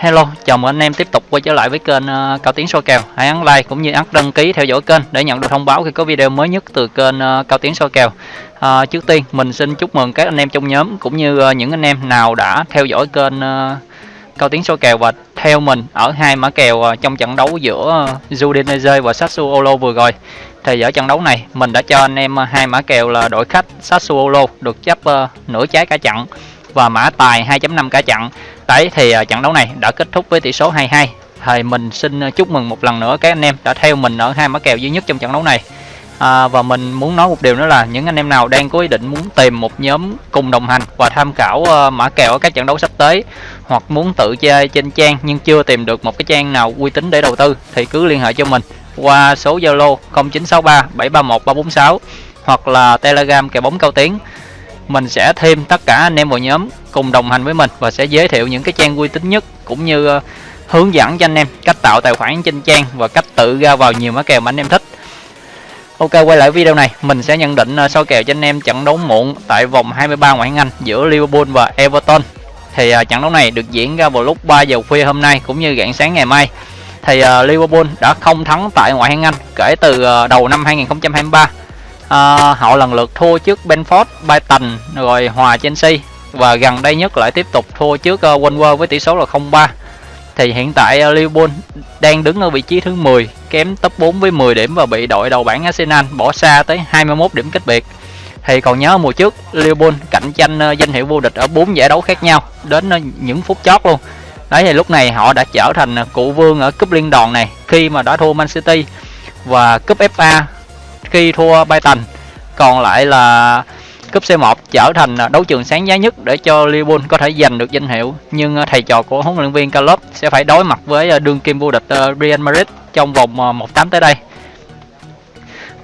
Hello, chào mừng anh em tiếp tục quay trở lại với kênh uh, Cao Tiến soi kèo. Hãy ấn like cũng như ấn đăng ký theo dõi kênh để nhận được thông báo khi có video mới nhất từ kênh uh, Cao Tiến soi kèo. Uh, trước tiên mình xin chúc mừng các anh em trong nhóm cũng như uh, những anh em nào đã theo dõi kênh uh, Cao Tiến soi kèo và theo mình ở hai mã kèo uh, trong trận đấu giữa uh, Udinese và Sassuolo vừa rồi. Thì ở trận đấu này mình đã cho anh em hai mã kèo là đội khách Sassuolo được chấp uh, nửa trái cả trận và mã tài 2.5 cả trận đấy thì à, trận đấu này đã kết thúc với tỷ số 2-2 thì mình xin à, chúc mừng một lần nữa các anh em đã theo mình ở hai mã kèo duy nhất trong trận đấu này. À, và mình muốn nói một điều nữa là những anh em nào đang có ý định muốn tìm một nhóm cùng đồng hành và tham khảo uh, mã kèo ở các trận đấu sắp tới hoặc muốn tự chơi trên trang nhưng chưa tìm được một cái trang nào uy tín để đầu tư thì cứ liên hệ cho mình qua số Zalo 0963 731 346 hoặc là Telegram kèo bóng cao tiếng mình sẽ thêm tất cả anh em vào nhóm cùng đồng hành với mình và sẽ giới thiệu những cái trang uy tín nhất cũng như uh, hướng dẫn cho anh em cách tạo tài khoản trên trang và cách tự ra vào nhiều mã kèo mà anh em thích. Ok quay lại video này mình sẽ nhận định uh, soi kèo cho anh em trận đấu muộn tại vòng 23 ngoại hạng Anh giữa Liverpool và Everton. Thì uh, trận đấu này được diễn ra vào lúc 3 giờ khuya hôm nay cũng như rạng sáng ngày mai. Thì uh, Liverpool đã không thắng tại ngoại hạng Anh kể từ uh, đầu năm 2023 Ờ, à, họ lần lượt thua trước Benford, Brighton rồi hòa Chelsea. Và gần đây nhất lại tiếp tục thua trước uh, Wolves với tỷ số là 0-3 thì hiện tại uh, Liverpool đang đứng ở vị trí thứ 10 kém top 4 với 10 điểm và bị đội đầu bảng Arsenal bỏ xa tới 21 điểm cách biệt. Thì còn nhớ mùa trước Liverpool cạnh tranh uh, danh hiệu vô địch ở 4 giải đấu khác nhau đến uh, những phút chót luôn. Đấy thì lúc này họ đã trở thành cụ vương ở cúp liên đoàn này khi mà đã thua Man City. Và cúp FA khi thua Brighton còn lại là cúp C1 trở thành đấu trường sáng giá nhất để cho Liverpool có thể giành được danh hiệu. Nhưng ờ, thầy trò của huấn luyện viên Klopp sẽ phải đối mặt với ờ, đương kim vô địch ờ, Real Madrid trong vòng 1-8 tới đây.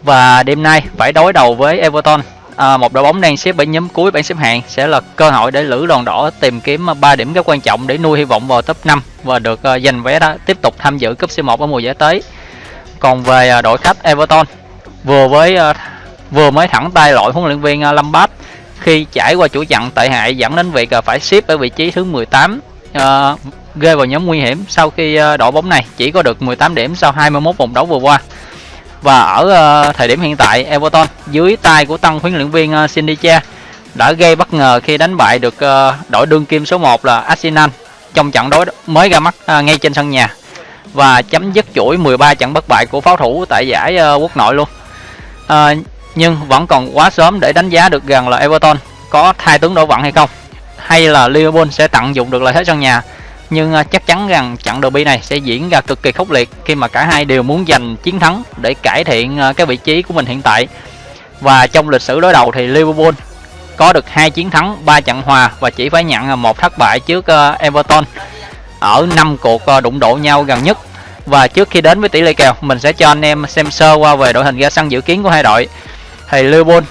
Và đêm nay phải đối đầu với Everton. À, một đội bóng đang xếp ở nhóm cuối bảng xếp hạng sẽ là cơ hội để lữ đoàn đỏ tìm kiếm 3 điểm rất quan trọng để nuôi hy vọng vào top 5 và được giành vé đó tiếp tục tham dự cúp C1 ở mùa giải tới. Còn về đội khách Everton vừa với ờ, vừa mới thẳng tay loại huấn luyện viên ờ, lâm Lampard khi trải qua chuỗi chặn tệ hại dẫn đến việc ờ, phải xếp ở vị trí thứ 18 uh, ghê vào nhóm nguy hiểm sau khi đội bóng này chỉ có được 18 điểm sau 21 vòng đấu vừa qua. Và ở uh, thời điểm hiện tại Everton dưới tay của tân huấn luyện viên Cindy Sindicha đã gây bất ngờ khi đánh bại được uh, đội đương kim số 1 là Arsenal trong trận đối mới ra mắt uh, ngay trên sân nhà và chấm dứt chuỗi 13 trận bất bại của pháo thủ tại giải uh, quốc nội luôn à, nhưng vẫn còn quá sớm để đánh giá được rằng là Everton có thay tướng đổ vận hay không. Hay là Liverpool sẽ tận dụng được lợi thế sân nhà. Nhưng ờ, chắc chắn rằng trận derby này sẽ diễn ra cực kỳ khốc liệt khi mà cả hai đều muốn giành chiến thắng để cải thiện ờ, cái vị trí của mình hiện tại. Và trong lịch sử đối đầu thì Liverpool có được hai chiến thắng 3 trận hòa và chỉ phải nhận một thất bại trước Everton ở năm cuộc đụng độ nhau gần nhất và trước khi đến với tỷ lệ kèo mình sẽ cho anh em xem sơ qua về đội hình ra sân dự kiến của hai đội. Thì Liverpool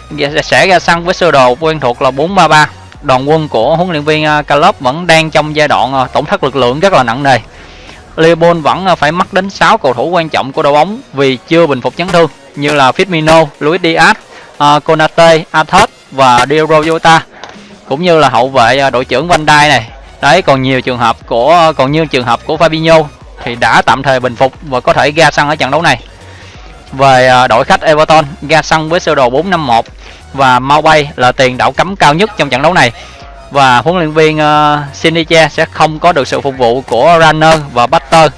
sẽ ra sân với sơ đồ quen thuộc là 433 đoàn quân của huấn luyện viên à, Klopp vẫn đang trong giai đoạn à, tổn thất lực lượng rất là nặng nề. Liverpool vẫn à, phải mắc đến 6 cầu thủ quan trọng của đội bóng vì chưa bình phục chấn thương như là Firmino, Luis Diaz, Konate, Athos và Diogo Jota cũng như là hậu vệ đội trưởng Van Dijk này. Đấy còn nhiều trường hợp của còn như trường hợp của Fabinho thì đã tạm thời bình phục và có thể ra sân ở trận đấu này. Về à, đội khách Everton ra sân với sơ đồ 451 và mau bay là tiền đạo cấm cao nhất trong trận đấu này. Và huấn luyện viên uh, Siniche sẽ không có được sự phục vụ của Runner và Butter uh,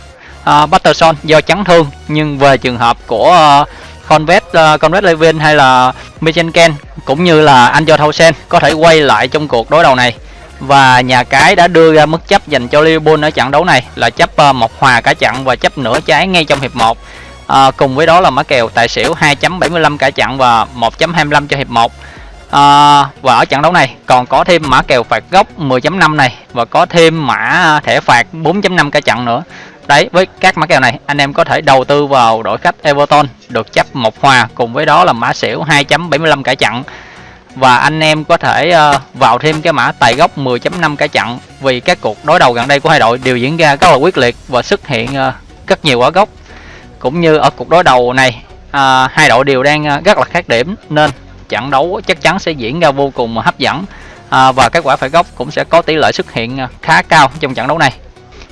à, Butterson do chấn thương nhưng về trường hợp của uh, Convet uh, Convet Levin hay là Michenken cũng như là anh cho Thausen có thể quay lại trong cuộc đối đầu này và nhà cái đã đưa ra mức chấp dành cho Liverpool ở trận đấu này là chấp ờ, một hòa cả trận và chấp nửa trái ngay trong hiệp 1 à, ờ, cùng với đó là mã kèo tài xỉu 2.75 cả trận và 1.25 cho hiệp 1 à, ờ, và ở trận đấu này còn có thêm mã kèo phạt góc 10.5 này và có thêm mã thẻ phạt 4.5 cả trận nữa. Đấy với các mã kèo này anh em có thể đầu tư vào đội khách Everton được chấp một hòa. Cùng với đó là mã xỉu 2.75 cả trận và anh em có thể ờ, vào thêm cái mã tài góc 10.5 cả chặn vì các cuộc đối đầu gần đây của hai đội đều diễn ra rất là quyết liệt và xuất hiện ờ, rất nhiều quả gốc. Cũng như ở cuộc đối đầu này ờ, hai đội đều đang rất là khác điểm nên trận đấu chắc chắn sẽ diễn ra vô cùng hấp dẫn và các quả phải góc cũng sẽ có tỷ lệ xuất hiện khá cao trong trận đấu này.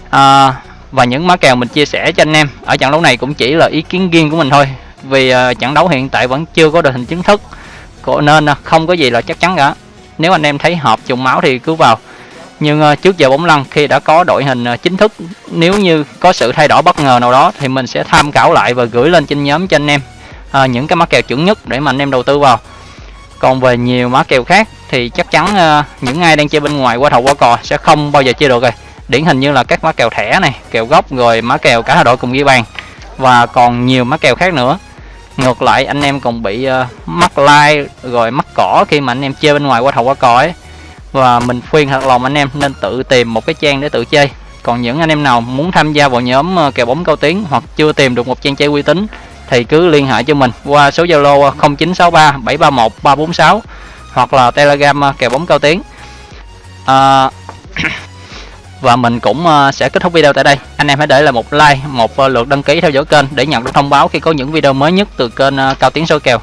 À, và những má kèo mình chia sẻ cho anh em ở trận đấu này cũng chỉ là ý kiến riêng của mình thôi vì trận đấu hiện tại vẫn chưa có đội hình chính thức nên à, không có gì là chắc chắn cả. Nếu anh em thấy hợp trùng máu thì cứ vào. Nhưng à, trước giờ bóng lăn khi đã có đội hình à, chính thức nếu như có sự thay đổi bất ngờ nào đó thì mình sẽ tham khảo lại và gửi lên trên nhóm cho anh em à, những cái mã kèo chuẩn nhất để mà anh em đầu tư vào. Còn về nhiều mã kèo khác thì chắc chắn à, những ai đang chơi bên ngoài qua thầu qua cò sẽ không bao giờ chơi được rồi. Điển hình như là các mã kèo thẻ này kèo gốc rồi mã kèo cả hai đội cùng ghi bàn. Và còn nhiều mã kèo khác nữa ngược lại anh em còn bị uh, mắc like rồi mắc cỏ khi mà anh em chơi bên ngoài qua thầu qua cò ấy. Và mình khuyên thật lòng anh em nên tự tìm một cái trang để tự chơi. Còn những anh em nào muốn tham gia vào nhóm uh, kèo bóng cao tiếng hoặc chưa tìm được một trang chơi uy tín thì cứ liên hệ cho mình qua số Zalo 0963 731 346 hoặc là Telegram ờ, kèo bóng cao tiếng à, và mình cũng ờ, sẽ kết thúc video tại đây. Anh em hãy để lại một like, một ờ, lượt đăng ký theo dõi kênh để nhận được thông báo khi có những video mới nhất từ kênh ờ, cao tiến số kèo.